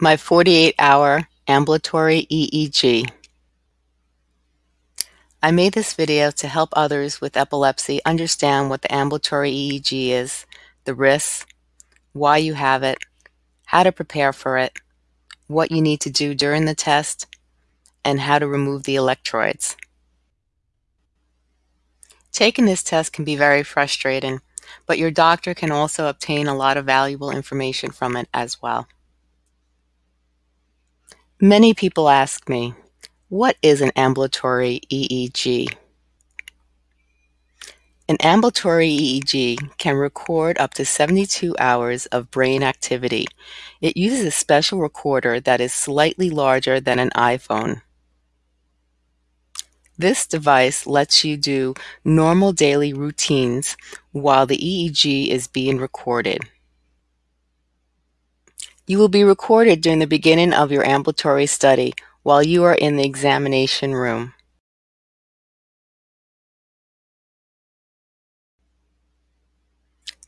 My 48-hour ambulatory EEG. I made this video to help others with epilepsy understand what the ambulatory EEG is, the risks, why you have it, how to prepare for it, what you need to do during the test, and how to remove the electrodes. Taking this test can be very frustrating, but your doctor can also obtain a lot of valuable information from it as well. Many people ask me, what is an ambulatory EEG? An ambulatory EEG can record up to 72 hours of brain activity. It uses a special recorder that is slightly larger than an iPhone. This device lets you do normal daily routines while the EEG is being recorded. You will be recorded during the beginning of your ambulatory study while you are in the examination room.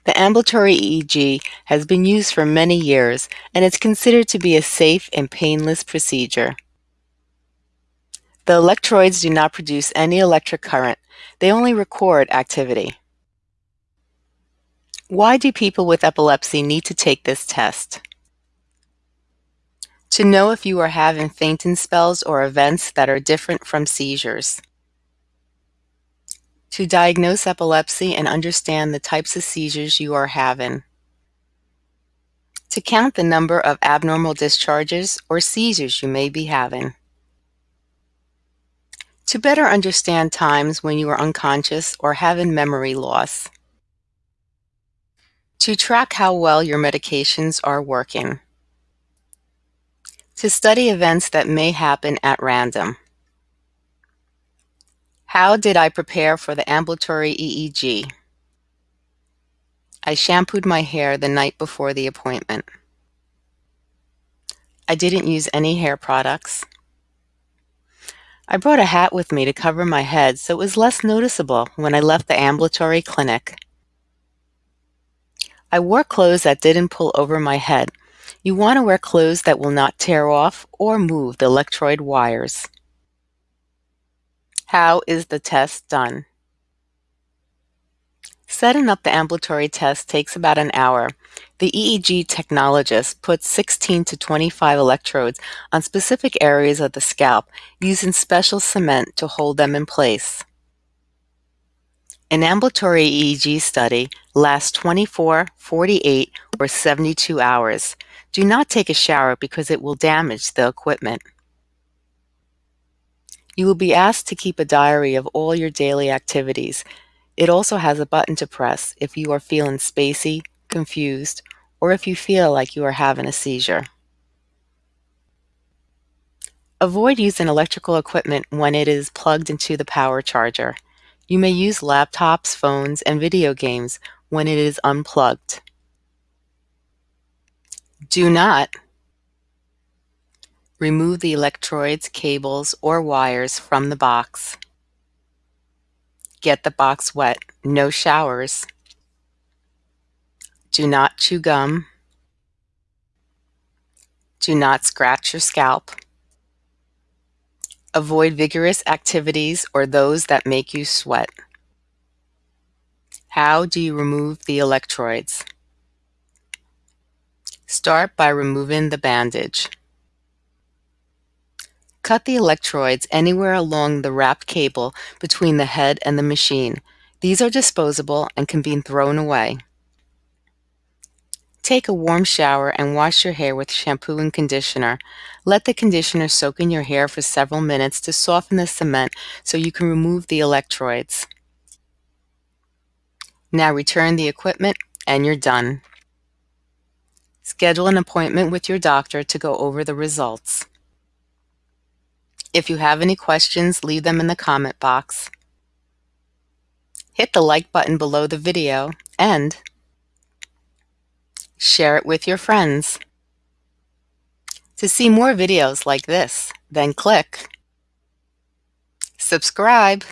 The ambulatory EEG has been used for many years and is considered to be a safe and painless procedure. The electrodes do not produce any electric current. They only record activity. Why do people with epilepsy need to take this test? To know if you are having fainting spells or events that are different from seizures. To diagnose epilepsy and understand the types of seizures you are having. To count the number of abnormal discharges or seizures you may be having. To better understand times when you are unconscious or having memory loss. To track how well your medications are working to study events that may happen at random. How did I prepare for the ambulatory EEG? I shampooed my hair the night before the appointment. I didn't use any hair products. I brought a hat with me to cover my head so it was less noticeable when I left the ambulatory clinic. I wore clothes that didn't pull over my head you want to wear clothes that will not tear off or move the electrode wires. How is the test done? Setting up the ambulatory test takes about an hour. The EEG technologist puts 16 to 25 electrodes on specific areas of the scalp using special cement to hold them in place. An ambulatory EEG study lasts 24, 48, or 72 hours. Do not take a shower because it will damage the equipment. You will be asked to keep a diary of all your daily activities. It also has a button to press if you are feeling spacey, confused, or if you feel like you are having a seizure. Avoid using electrical equipment when it is plugged into the power charger. You may use laptops, phones, and video games when it is unplugged. Do not remove the electrodes, cables, or wires from the box. Get the box wet. No showers. Do not chew gum. Do not scratch your scalp. Avoid vigorous activities or those that make you sweat. How do you remove the electrodes? Start by removing the bandage. Cut the electrodes anywhere along the wrapped cable between the head and the machine. These are disposable and can be thrown away. Take a warm shower and wash your hair with shampoo and conditioner. Let the conditioner soak in your hair for several minutes to soften the cement so you can remove the electrodes. Now return the equipment and you're done. Schedule an appointment with your doctor to go over the results. If you have any questions, leave them in the comment box. Hit the like button below the video and share it with your friends. To see more videos like this, then click subscribe.